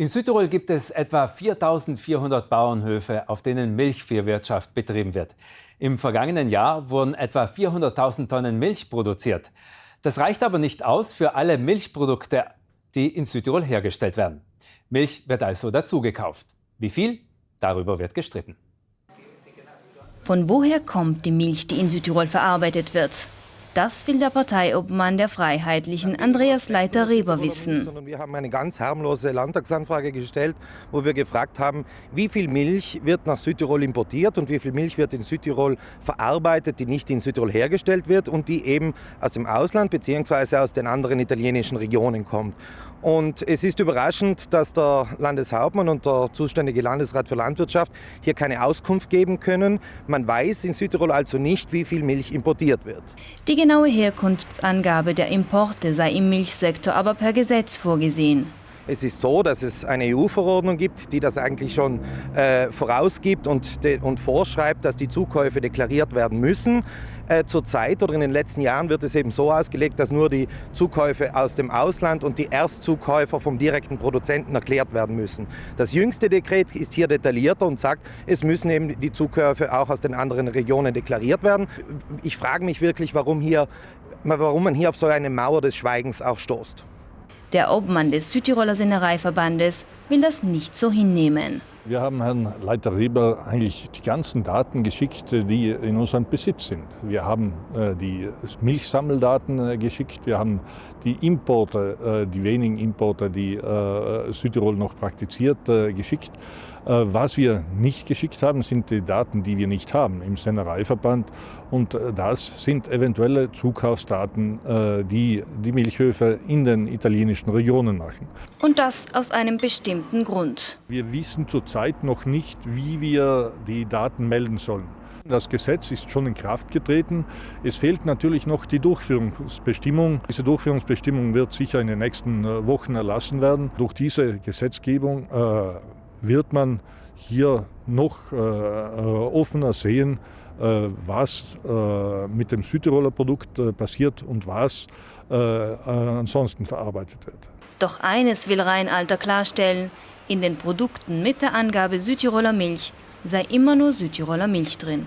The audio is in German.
In Südtirol gibt es etwa 4.400 Bauernhöfe, auf denen Milchviehwirtschaft betrieben wird. Im vergangenen Jahr wurden etwa 400.000 Tonnen Milch produziert. Das reicht aber nicht aus für alle Milchprodukte, die in Südtirol hergestellt werden. Milch wird also dazugekauft. Wie viel? Darüber wird gestritten. Von woher kommt die Milch, die in Südtirol verarbeitet wird? Das will der Parteiobmann der Freiheitlichen, Andreas Leiter-Reber, wissen. Wir haben eine ganz harmlose Landtagsanfrage gestellt, wo wir gefragt haben, wie viel Milch wird nach Südtirol importiert und wie viel Milch wird in Südtirol verarbeitet, die nicht in Südtirol hergestellt wird und die eben aus dem Ausland bzw. aus den anderen italienischen Regionen kommt. Und es ist überraschend, dass der Landeshauptmann und der zuständige Landesrat für Landwirtschaft hier keine Auskunft geben können. Man weiß in Südtirol also nicht, wie viel Milch importiert wird. Die genaue Herkunftsangabe der Importe sei im Milchsektor aber per Gesetz vorgesehen. Es ist so, dass es eine EU-Verordnung gibt, die das eigentlich schon äh, vorausgibt und, und, vorschreibt, dass die Zukäufe deklariert werden müssen. Äh, Zurzeit oder in den letzten Jahren wird es eben so ausgelegt, dass nur die Zukäufe aus dem Ausland und die Erstzukäufer vom direkten Produzenten erklärt werden müssen. Das jüngste Dekret ist hier detaillierter und sagt, es müssen eben die Zukäufe auch aus den anderen Regionen deklariert werden. Ich frage mich wirklich, warum, hier, warum man hier auf so eine Mauer des Schweigens auch stoßt. Der Obmann des Südtiroler Sennereiverbandes will das nicht so hinnehmen. Wir haben Herrn Leiter Reber eigentlich die ganzen Daten geschickt, die in unserem Besitz sind. Wir haben äh, die Milchsammeldaten äh, geschickt, wir haben die Importe, äh, die wenigen Importe, die äh, Südtirol noch praktiziert, äh, geschickt. Äh, was wir nicht geschickt haben, sind die Daten, die wir nicht haben im Sennereiverband. Und das sind eventuelle Zukaufsdaten, die die Milchhöfe in den italienischen Regionen machen. Und das aus einem bestimmten Grund. Wir wissen zurzeit Zeit noch nicht, wie wir die Daten melden sollen. Das Gesetz ist schon in Kraft getreten. Es fehlt natürlich noch die Durchführungsbestimmung. Diese Durchführungsbestimmung wird sicher in den nächsten äh, Wochen erlassen werden. Durch diese Gesetzgebung äh, wird man hier noch äh, äh offener sehen, äh, was äh, mit dem Südtiroler Produkt passiert und was ansonsten verarbeitet wird. Doch eines will Rheinalter klarstellen, in den Produkten mit der Angabe Südtiroler Milch sei immer nur Südtiroler Milch drin.